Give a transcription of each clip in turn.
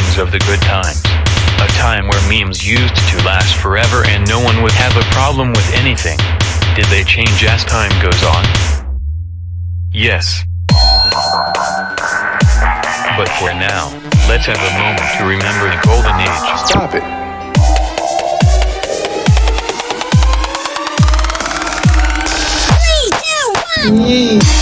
good old memes of the good times. A time where memes used to last forever and no one would have a problem with anything. Did they change as time goes on? Yes. But for now, let's have a moment to remember the golden age. Stop it. Happy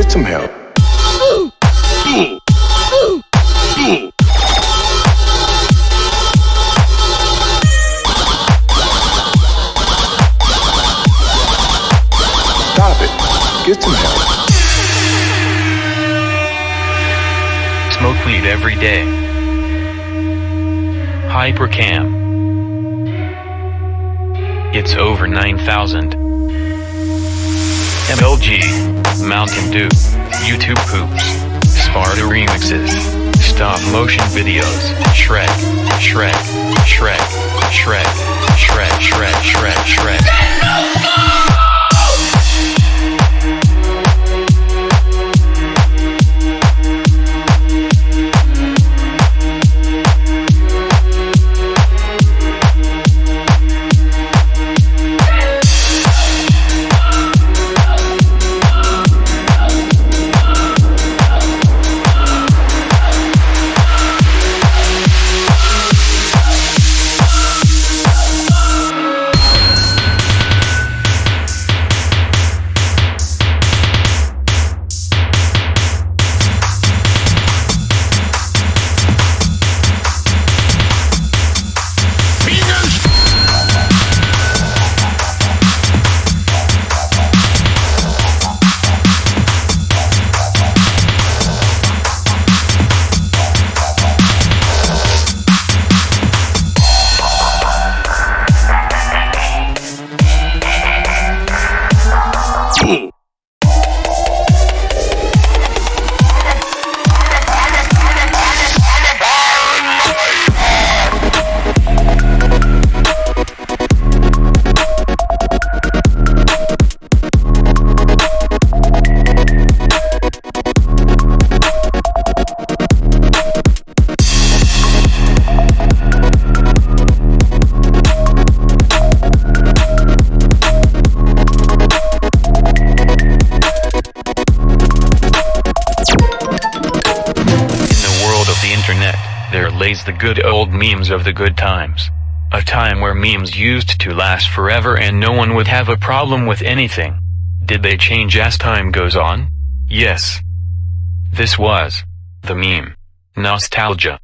Get some help. Stop it. Get some help. Smoke weed every day. Hypercam. It's over 9,000. MLG. Mountain Dew. YouTube poops. Sparta remixes. Stop motion videos. Shrek. Shrek. Shrek. Shrek. Shrek. Shrek. Shrek. Shrek. There lays the good old memes of the good times. A time where memes used to last forever and no one would have a problem with anything. Did they change as time goes on? Yes. This was the meme. Nostalgia.